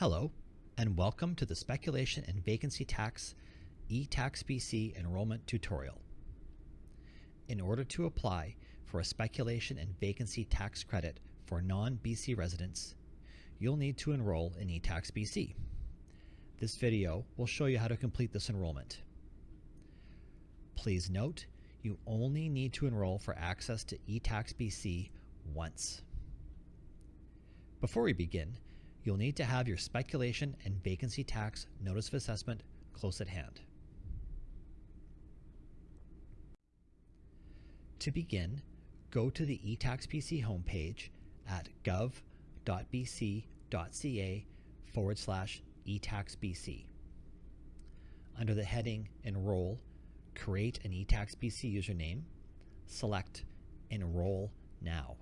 Hello, and welcome to the Speculation and Vacancy Tax eTax BC enrollment tutorial. In order to apply for a speculation and vacancy tax credit for non-BC residents, you'll need to enroll in eTax BC. This video will show you how to complete this enrollment. Please note, you only need to enroll for access to eTax BC once. Before we begin, you'll need to have your speculation and vacancy tax notice of assessment close at hand. To begin, go to the eTax BC homepage at gov.bc.ca forward slash eTaxBC. Under the heading Enroll, create an eTaxBC username, select Enroll Now.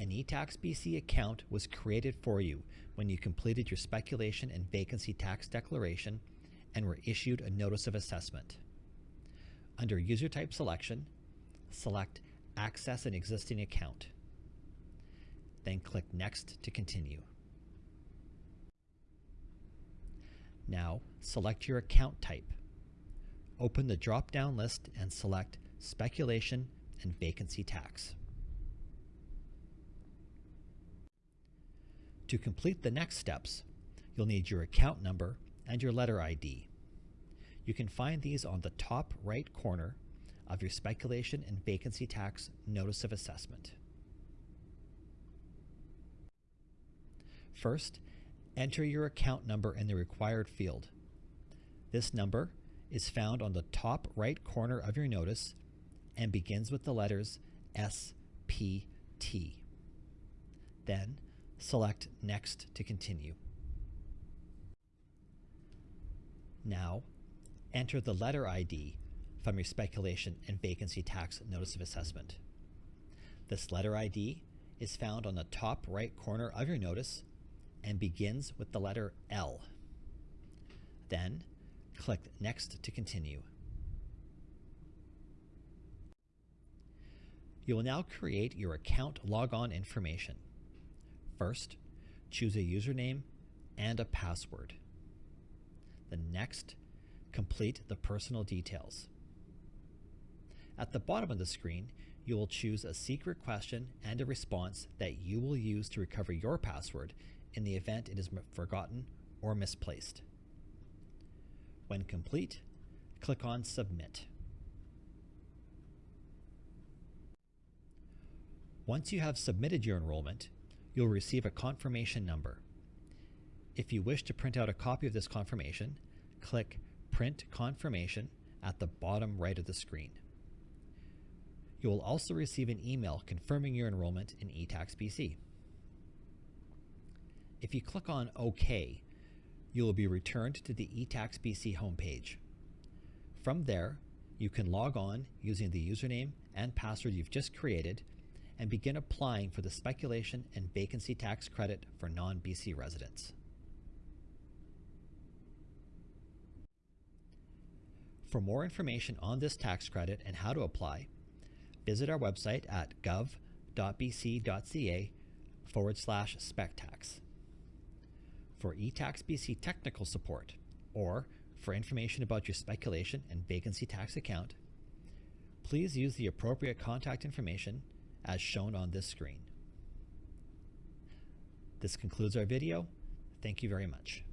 An eTax BC account was created for you when you completed your speculation and vacancy tax declaration and were issued a notice of assessment. Under User Type Selection, select Access an existing account. Then click Next to continue. Now, select your account type. Open the drop-down list and select Speculation and Vacancy Tax. To complete the next steps, you'll need your account number and your letter ID. You can find these on the top right corner of your speculation and vacancy tax notice of assessment. First, enter your account number in the required field. This number is found on the top right corner of your notice and begins with the letters SPT. Then, Select Next to continue. Now, enter the letter ID from your speculation and vacancy tax notice of assessment. This letter ID is found on the top right corner of your notice and begins with the letter L. Then, click Next to continue. You will now create your account logon information. First, choose a username and a password. The next, complete the personal details. At the bottom of the screen, you will choose a secret question and a response that you will use to recover your password in the event it is forgotten or misplaced. When complete, click on Submit. Once you have submitted your enrollment, you'll receive a confirmation number. If you wish to print out a copy of this confirmation, click Print Confirmation at the bottom right of the screen. You will also receive an email confirming your enrollment in eTax BC. If you click on OK, you will be returned to the eTax BC homepage. From there, you can log on using the username and password you've just created and begin applying for the speculation and vacancy tax credit for non-BC residents. For more information on this tax credit and how to apply, visit our website at gov.bc.ca forward slash spectax. For eTax BC technical support, or for information about your speculation and vacancy tax account, please use the appropriate contact information as shown on this screen. This concludes our video. Thank you very much.